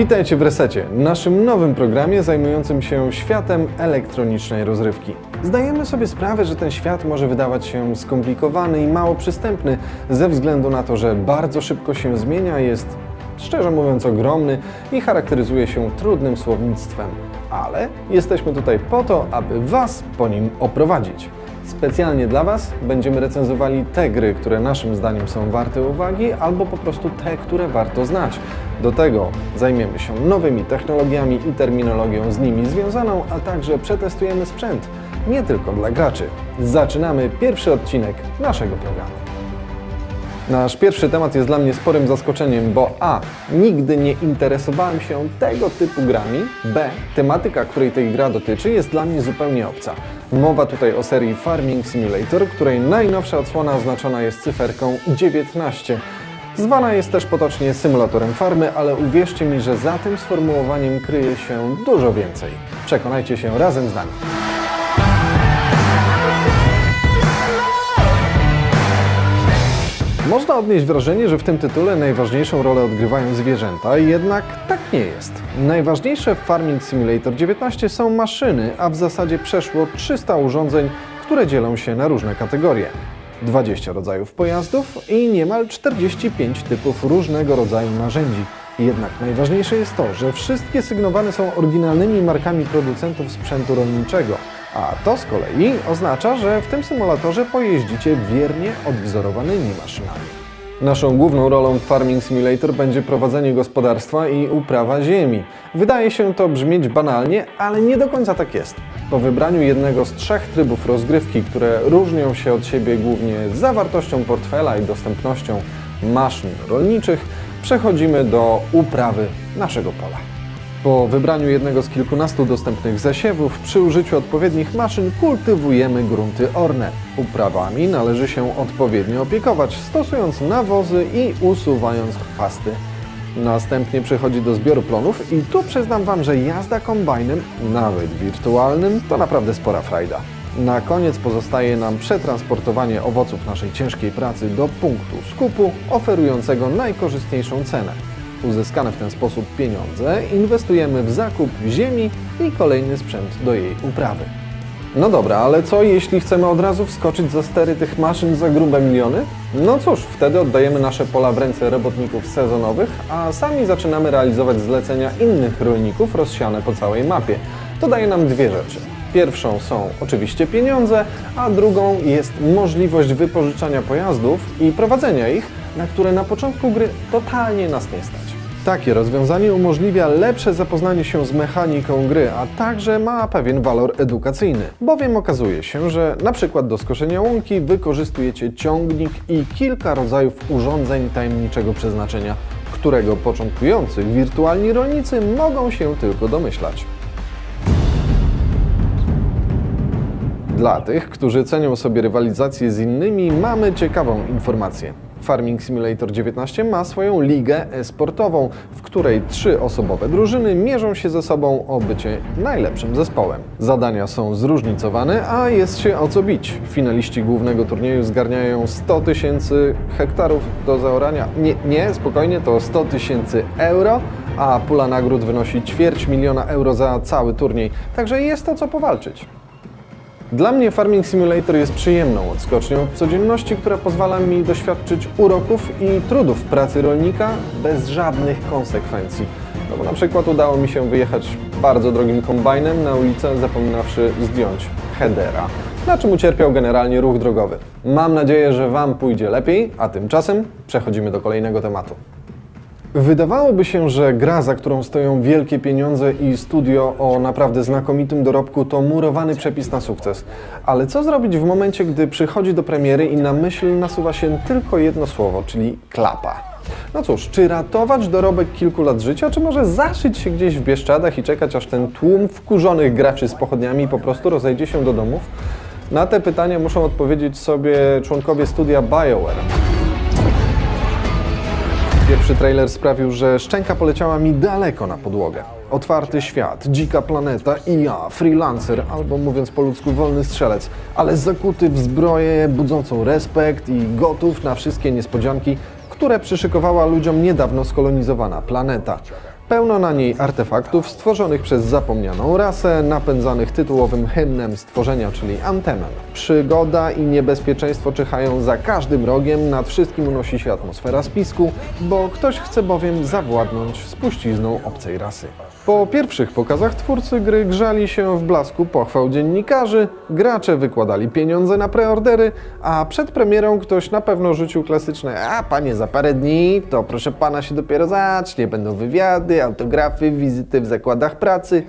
Witajcie w Resecie, naszym nowym programie zajmującym się światem elektronicznej rozrywki. Zdajemy sobie sprawę, że ten świat może wydawać się skomplikowany i mało przystępny ze względu na to, że bardzo szybko się zmienia, jest szczerze mówiąc ogromny i charakteryzuje się trudnym słownictwem. Ale jesteśmy tutaj po to, aby Was po nim oprowadzić. Specjalnie dla Was będziemy recenzowali te gry, które naszym zdaniem są warte uwagi, albo po prostu te, które warto znać. Do tego zajmiemy się nowymi technologiami i terminologią z nimi związaną, a także przetestujemy sprzęt, nie tylko dla graczy. Zaczynamy pierwszy odcinek naszego programu. Nasz pierwszy temat jest dla mnie sporym zaskoczeniem, bo A. Nigdy nie interesowałem się tego typu grami, B. Tematyka, której tej gra dotyczy, jest dla mnie zupełnie obca. Mowa tutaj o serii Farming Simulator, której najnowsza odsłona oznaczona jest cyferką 19. Zwana jest też potocznie symulatorem farmy, ale uwierzcie mi, że za tym sformułowaniem kryje się dużo więcej. Przekonajcie się razem z nami. Można odnieść wrażenie, że w tym tytule najważniejszą rolę odgrywają zwierzęta, jednak tak nie jest. Najważniejsze w Farming Simulator 19 są maszyny, a w zasadzie przeszło 300 urządzeń, które dzielą się na różne kategorie. 20 rodzajów pojazdów i niemal 45 typów różnego rodzaju narzędzi. Jednak najważniejsze jest to, że wszystkie sygnowane są oryginalnymi markami producentów sprzętu rolniczego, a to z kolei oznacza, że w tym symulatorze pojeździcie wiernie odwzorowanymi maszynami. Naszą główną rolą w Farming Simulator będzie prowadzenie gospodarstwa i uprawa ziemi. Wydaje się to brzmieć banalnie, ale nie do końca tak jest. Po wybraniu jednego z trzech trybów rozgrywki, które różnią się od siebie głównie zawartością portfela i dostępnością maszyn rolniczych, przechodzimy do uprawy naszego pola. Po wybraniu jednego z kilkunastu dostępnych zasiewów, przy użyciu odpowiednich maszyn kultywujemy grunty orne. Uprawami należy się odpowiednio opiekować, stosując nawozy i usuwając chwasty. Następnie przechodzi do zbioru plonów i tu przyznam Wam, że jazda kombajnem, nawet wirtualnym, to naprawdę spora frajda. Na koniec pozostaje nam przetransportowanie owoców naszej ciężkiej pracy do punktu skupu, oferującego najkorzystniejszą cenę. Uzyskane w ten sposób pieniądze inwestujemy w zakup ziemi i kolejny sprzęt do jej uprawy. No dobra, ale co jeśli chcemy od razu wskoczyć za stery tych maszyn za grube miliony? No cóż, wtedy oddajemy nasze pola w ręce robotników sezonowych, a sami zaczynamy realizować zlecenia innych rolników rozsiane po całej mapie. To daje nam dwie rzeczy. Pierwszą są oczywiście pieniądze, a drugą jest możliwość wypożyczania pojazdów i prowadzenia ich, na które na początku gry totalnie nas nie stać. Takie rozwiązanie umożliwia lepsze zapoznanie się z mechaniką gry, a także ma pewien walor edukacyjny, bowiem okazuje się, że na przykład do skoszenia łąki wykorzystujecie ciągnik i kilka rodzajów urządzeń tajemniczego przeznaczenia, którego początkujący wirtualni rolnicy mogą się tylko domyślać. Dla tych, którzy cenią sobie rywalizację z innymi, mamy ciekawą informację. Farming Simulator 19 ma swoją ligę e-sportową, w której trzy osobowe drużyny mierzą się ze sobą o bycie najlepszym zespołem. Zadania są zróżnicowane, a jest się o co bić. Finaliści głównego turnieju zgarniają 100 tysięcy hektarów do zaorania. Nie, nie, spokojnie, to 100 tysięcy euro, a pula nagród wynosi ćwierć miliona euro za cały turniej, także jest o co powalczyć. Dla mnie Farming Simulator jest przyjemną odskocznią od codzienności, która pozwala mi doświadczyć uroków i trudów pracy rolnika bez żadnych konsekwencji. No bo na przykład udało mi się wyjechać bardzo drogim kombajnem na ulicę, zapominawszy zdjąć headera, na czym ucierpiał generalnie ruch drogowy. Mam nadzieję, że Wam pójdzie lepiej, a tymczasem przechodzimy do kolejnego tematu. Wydawałoby się, że gra, za którą stoją wielkie pieniądze i studio o naprawdę znakomitym dorobku, to murowany przepis na sukces. Ale co zrobić w momencie, gdy przychodzi do premiery i na myśl nasuwa się tylko jedno słowo, czyli klapa? No cóż, czy ratować dorobek kilku lat życia, czy może zaszyć się gdzieś w Bieszczadach i czekać, aż ten tłum wkurzonych graczy z pochodniami po prostu rozejdzie się do domów? Na te pytania muszą odpowiedzieć sobie członkowie studia BioWare. Pierwszy trailer sprawił, że szczęka poleciała mi daleko na podłogę. Otwarty świat, dzika planeta i ja, freelancer, albo mówiąc po ludzku wolny strzelec, ale zakuty w zbroję budzącą respekt i gotów na wszystkie niespodzianki, które przyszykowała ludziom niedawno skolonizowana planeta. Pełno na niej artefaktów stworzonych przez zapomnianą rasę, napędzanych tytułowym hymnem stworzenia, czyli antemem. Przygoda i niebezpieczeństwo czyhają za każdym rogiem, nad wszystkim unosi się atmosfera spisku, bo ktoś chce bowiem zawładnąć spuścizną obcej rasy. Po pierwszych pokazach twórcy gry grzali się w blasku pochwał dziennikarzy, gracze wykładali pieniądze na preordery, a przed premierą ktoś na pewno rzucił klasyczne a panie za parę dni, to proszę pana się dopiero zacznie, będą wywiady, autografy, wizyty w zakładach pracy.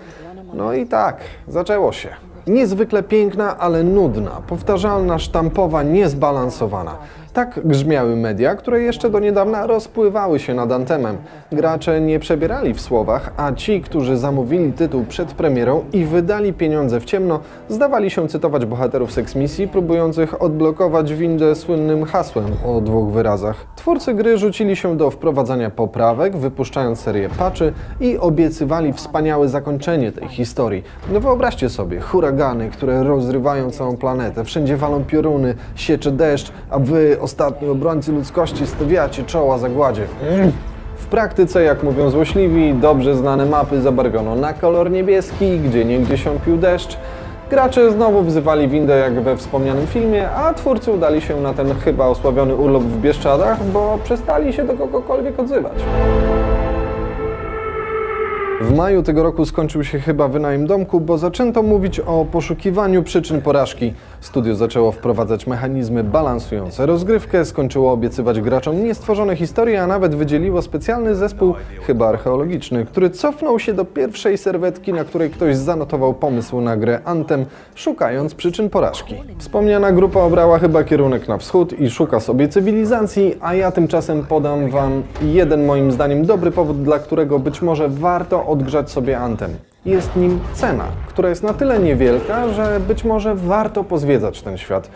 No i tak, zaczęło się. Niezwykle piękna, ale nudna, powtarzalna, sztampowa, niezbalansowana. Tak grzmiały media, które jeszcze do niedawna rozpływały się nad antemem. Gracze nie przebierali w słowach, a ci, którzy zamówili tytuł przed premierą i wydali pieniądze w ciemno, zdawali się cytować bohaterów seksmisji, próbujących odblokować windę słynnym hasłem o dwóch wyrazach. Twórcy gry rzucili się do wprowadzania poprawek, wypuszczając serię patchy i obiecywali wspaniałe zakończenie tej historii. No wyobraźcie sobie, huragany, które rozrywają całą planetę, wszędzie walą pioruny, siecze deszcz, a wy, ostatni obrońcy ludzkości, stawiacie czoła zagładzie. Mm. W praktyce, jak mówią złośliwi, dobrze znane mapy zabarwiono na kolor niebieski, gdzie niegdzie siąpił deszcz. Gracze znowu wzywali windę jak we wspomnianym filmie, a twórcy udali się na ten chyba osławiony urlop w Bieszczadach, bo przestali się do kogokolwiek odzywać. W maju tego roku skończył się chyba wynajem domku, bo zaczęto mówić o poszukiwaniu przyczyn porażki. Studio zaczęło wprowadzać mechanizmy balansujące rozgrywkę, skończyło obiecywać graczom niestworzone historie, a nawet wydzieliło specjalny zespół, chyba archeologiczny, który cofnął się do pierwszej serwetki, na której ktoś zanotował pomysł na grę Anthem, szukając przyczyn porażki. Wspomniana grupa obrała chyba kierunek na wschód i szuka sobie cywilizacji, a ja tymczasem podam Wam jeden moim zdaniem dobry powód, dla którego być może warto odgrzać sobie Anthem. Jest nim cena, która jest na tyle niewielka, że być może warto pozwiedzać ten świat.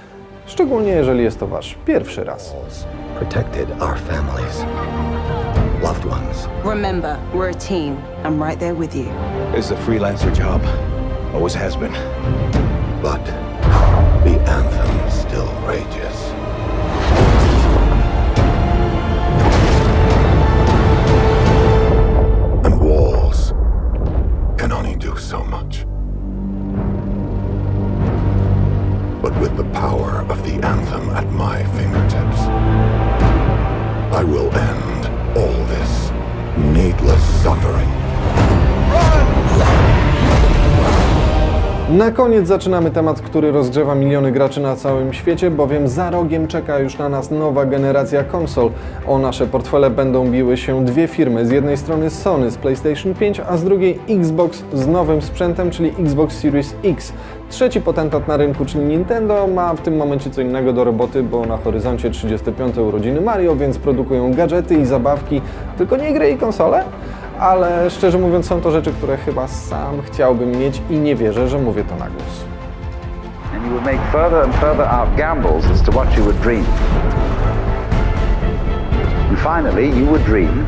Szczególnie jeżeli jest to Wasz pierwszy raz. protected our families, loved ones. Remember, we're a team. I'm right there with you. It's a freelancer job. Always has been. But the anthem still rages. The anthem at my fingertips, I will end all this needless suffering. Na koniec zaczynamy temat, który rozgrzewa miliony graczy na całym świecie, bowiem za rogiem czeka już na nas nowa generacja konsol. O nasze portfele będą biły się dwie firmy. Z jednej strony Sony z PlayStation 5, a z drugiej Xbox z nowym sprzętem, czyli Xbox Series X. Trzeci potentat na rynku, czyli Nintendo, ma w tym momencie co innego do roboty, bo na horyzoncie 35 urodziny Mario, więc produkują gadżety i zabawki, tylko nie gry i konsole ale szczerze mówiąc są to rzeczy, które chyba sam chciałbym mieć i nie wierzę, że mówię to na głos. and you would make further and further out gambles as to what you would dream.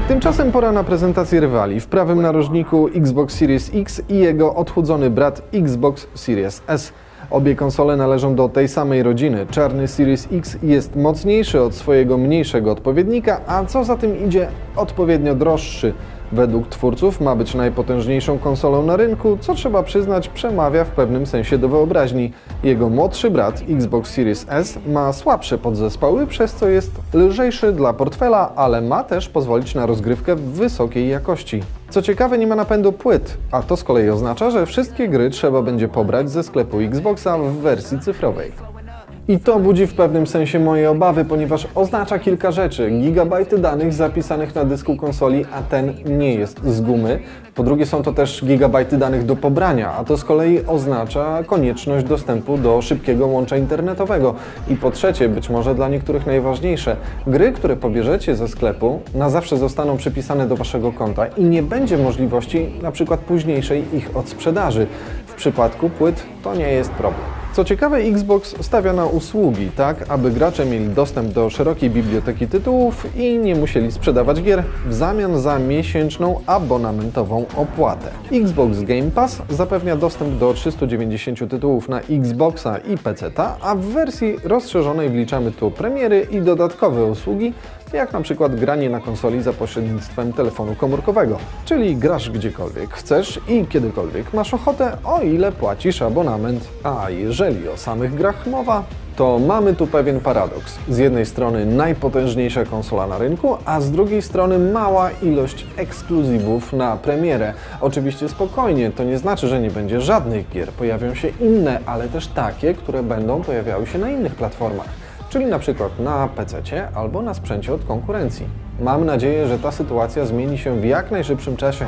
Tymczasem pora na prezentację rywali. W prawym narożniku Xbox Series X i jego odchudzony brat Xbox Series S. Obie konsole należą do tej samej rodziny. Czarny Series X jest mocniejszy od swojego mniejszego odpowiednika, a co za tym idzie, odpowiednio droższy. Według twórców ma być najpotężniejszą konsolą na rynku, co trzeba przyznać przemawia w pewnym sensie do wyobraźni. Jego młodszy brat Xbox Series S ma słabsze podzespoły, przez co jest lżejszy dla portfela, ale ma też pozwolić na rozgrywkę wysokiej jakości. Co ciekawe, nie ma napędu płyt, a to z kolei oznacza, że wszystkie gry trzeba będzie pobrać ze sklepu Xboxa w wersji cyfrowej. I to budzi w pewnym sensie moje obawy, ponieważ oznacza kilka rzeczy. Gigabajty danych zapisanych na dysku konsoli, a ten nie jest z gumy. Po drugie są to też gigabajty danych do pobrania, a to z kolei oznacza konieczność dostępu do szybkiego łącza internetowego. I po trzecie, być może dla niektórych najważniejsze, gry, które pobierzecie ze sklepu, na zawsze zostaną przypisane do waszego konta i nie będzie możliwości na przykład późniejszej ich odsprzedaży. W przypadku płyt to nie jest problem. Co ciekawe, Xbox stawia na usługi, tak aby gracze mieli dostęp do szerokiej biblioteki tytułów i nie musieli sprzedawać gier w zamian za miesięczną abonamentową opłatę. Xbox Game Pass zapewnia dostęp do 390 tytułów na Xboxa i PC, a w wersji rozszerzonej wliczamy tu premiery i dodatkowe usługi, jak na przykład granie na konsoli za pośrednictwem telefonu komórkowego, czyli grasz gdziekolwiek chcesz i kiedykolwiek masz ochotę, o ile płacisz abonament. A jeżeli o samych grach mowa, to mamy tu pewien paradoks. Z jednej strony najpotężniejsza konsola na rynku, a z drugiej strony mała ilość ekskluzywów na premierę. Oczywiście spokojnie, to nie znaczy, że nie będzie żadnych gier. Pojawią się inne, ale też takie, które będą pojawiały się na innych platformach, czyli na przykład na PC albo na sprzęcie od konkurencji. Mam nadzieję, że ta sytuacja zmieni się w jak najszybszym czasie.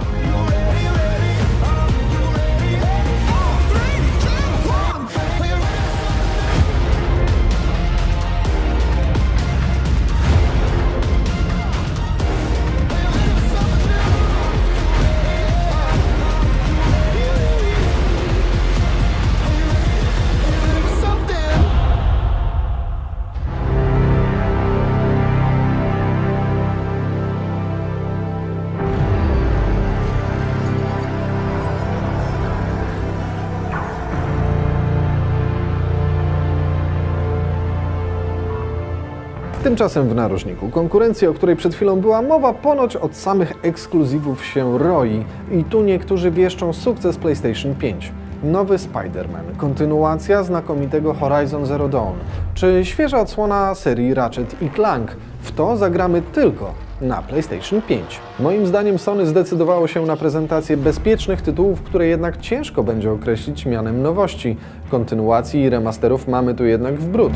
Tymczasem w narożniku konkurencji, o której przed chwilą była mowa, ponoć od samych ekskluzywów się roi i tu niektórzy wieszczą sukces PlayStation 5. Nowy Spider-Man, kontynuacja znakomitego Horizon Zero Dawn, czy świeża odsłona serii Ratchet i Clank. W to zagramy tylko na PlayStation 5. Moim zdaniem Sony zdecydowało się na prezentację bezpiecznych tytułów, które jednak ciężko będzie określić mianem nowości. Kontynuacji i remasterów mamy tu jednak w bród.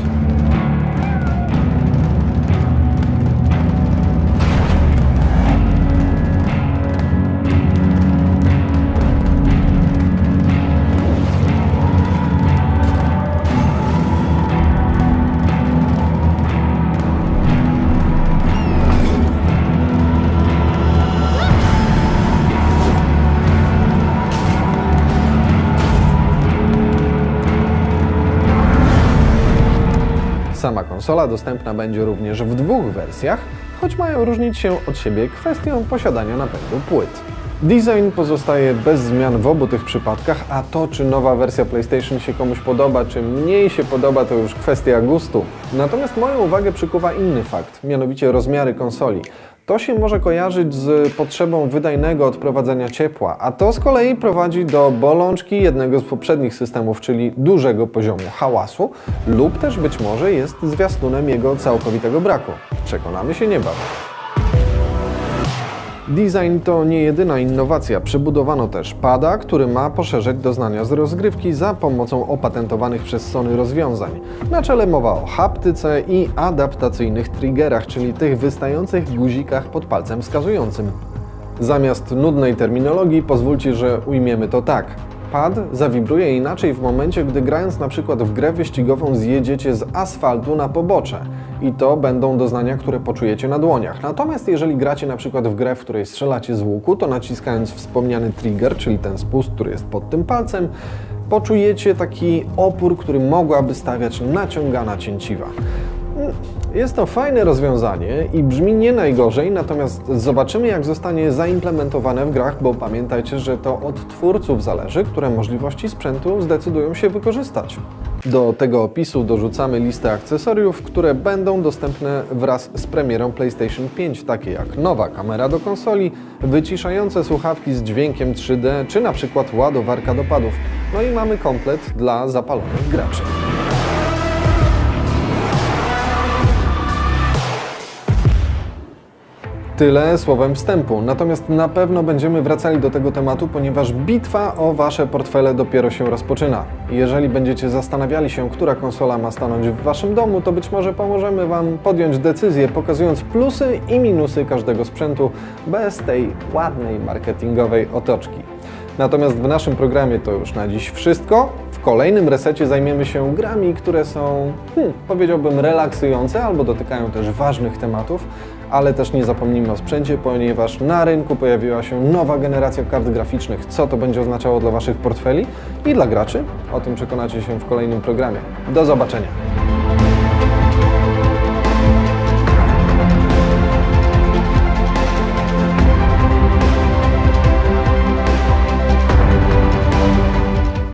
Sama konsola dostępna będzie również w dwóch wersjach, choć mają różnić się od siebie kwestią posiadania napędu płyt. Design pozostaje bez zmian w obu tych przypadkach, a to czy nowa wersja PlayStation się komuś podoba, czy mniej się podoba, to już kwestia gustu. Natomiast moją uwagę przykuwa inny fakt, mianowicie rozmiary konsoli. To się może kojarzyć z potrzebą wydajnego odprowadzania ciepła, a to z kolei prowadzi do bolączki jednego z poprzednich systemów, czyli dużego poziomu hałasu, lub też być może jest zwiastunem jego całkowitego braku. Przekonamy się niebawem. Design to nie jedyna innowacja. Przebudowano też pada, który ma poszerzać doznania z rozgrywki za pomocą opatentowanych przez Sony rozwiązań. Na czele mowa o haptyce i adaptacyjnych triggerach, czyli tych wystających guzikach pod palcem wskazującym. Zamiast nudnej terminologii pozwólcie, że ujmiemy to tak. Pad zawibruje inaczej w momencie, gdy grając na przykład w grę wyścigową zjedziecie z asfaltu na pobocze. I to będą doznania, które poczujecie na dłoniach. Natomiast jeżeli gracie na przykład w grę, w której strzelacie z łuku, to naciskając wspomniany trigger, czyli ten spust, który jest pod tym palcem, poczujecie taki opór, który mogłaby stawiać naciągana cięciwa. Jest to fajne rozwiązanie i brzmi nie najgorzej, natomiast zobaczymy jak zostanie zaimplementowane w grach, bo pamiętajcie, że to od twórców zależy, które możliwości sprzętu zdecydują się wykorzystać. Do tego opisu dorzucamy listę akcesoriów, które będą dostępne wraz z premierą PlayStation 5, takie jak nowa kamera do konsoli, wyciszające słuchawki z dźwiękiem 3D, czy na przykład ładowarka do padów. No i mamy komplet dla zapalonych graczy. Tyle słowem wstępu. Natomiast na pewno będziemy wracali do tego tematu, ponieważ bitwa o Wasze portfele dopiero się rozpoczyna. Jeżeli będziecie zastanawiali się, która konsola ma stanąć w Waszym domu, to być może pomożemy Wam podjąć decyzję, pokazując plusy i minusy każdego sprzętu bez tej ładnej marketingowej otoczki. Natomiast w naszym programie to już na dziś wszystko. W kolejnym resecie zajmiemy się grami, które są, hmm, powiedziałbym, relaksujące albo dotykają też ważnych tematów, ale też nie zapomnijmy o sprzęcie, ponieważ na rynku pojawiła się nowa generacja kart graficznych. Co to będzie oznaczało dla Waszych portfeli i dla graczy? O tym przekonacie się w kolejnym programie. Do zobaczenia!